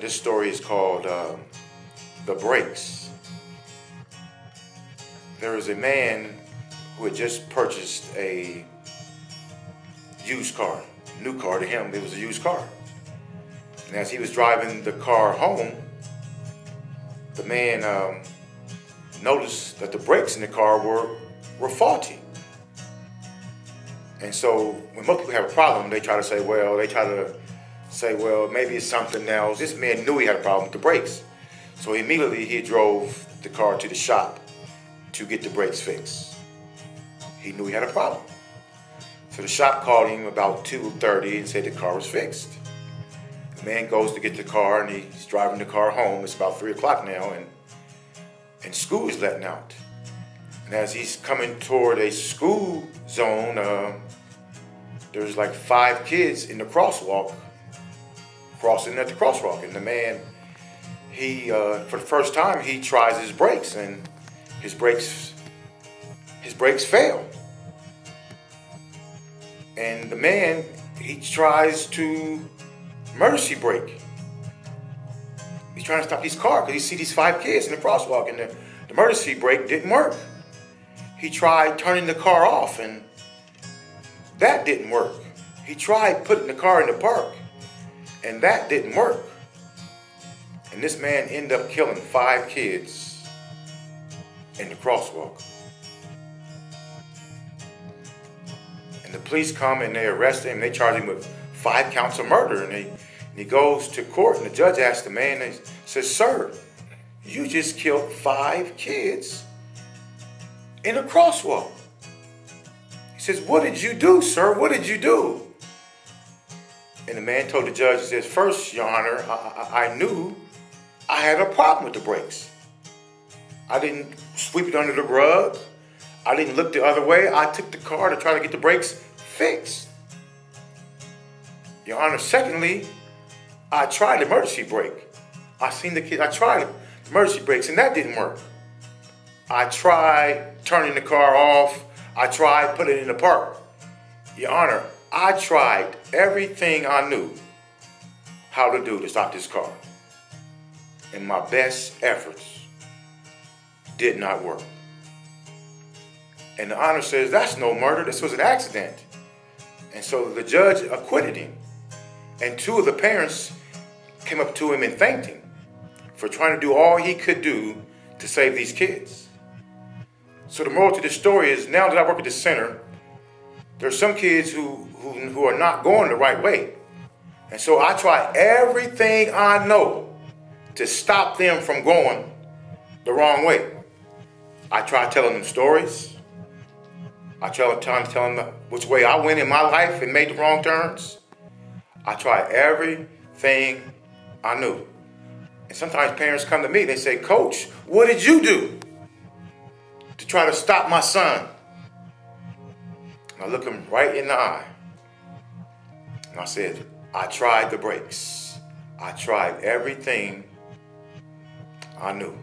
This story is called uh, The Brakes. There was a man who had just purchased a used car, new car to him, it was a used car. And as he was driving the car home, the man um, noticed that the brakes in the car were, were faulty. And so when most people have a problem, they try to say, well, they try to say, well, maybe it's something else. This man knew he had a problem with the brakes. So immediately he drove the car to the shop to get the brakes fixed. He knew he had a problem. So the shop called him about 2.30 and said the car was fixed. The man goes to get the car and he's driving the car home. It's about 3 o'clock now and, and school is letting out. And as he's coming toward a school zone, uh, there's like five kids in the crosswalk crossing at the crosswalk. And the man, he, uh, for the first time, he tries his brakes and his brakes, his brakes fail. And the man, he tries to emergency brake. He's trying to stop his car because he see these five kids in the crosswalk and the, the emergency brake didn't work. He tried turning the car off and that didn't work. He tried putting the car in the park and that didn't work. And this man ended up killing five kids in the crosswalk. And the police come and they arrest him. They charge him with five counts of murder. And, they, and he goes to court and the judge asks the man, and he says, sir, you just killed five kids in a crosswalk. He says, what did you do, sir? What did you do? And the man told the judge, he says, first, your honor, I, I, I knew I had a problem with the brakes. I didn't sweep it under the rug. I didn't look the other way. I took the car to try to get the brakes fixed. Your Honor, secondly, I tried the emergency brake. I seen the kid, I tried the emergency brakes and that didn't work. I tried turning the car off. I tried putting it in the park. Your Honor, I tried everything I knew how to do to stop this car. And my best efforts did not work. And the honor says, that's no murder, this was an accident. And so the judge acquitted him. And two of the parents came up to him and thanked him for trying to do all he could do to save these kids. So the moral to this story is now that I work at the center, there are some kids who, who, who are not going the right way. And so I try everything I know to stop them from going the wrong way. I try telling them stories. I try telling them which way I went in my life and made the wrong turns. I try everything I knew. And sometimes parents come to me, they say, Coach, what did you do to try to stop my son? I look him right in the eye. I said, I tried the brakes. I tried everything I knew.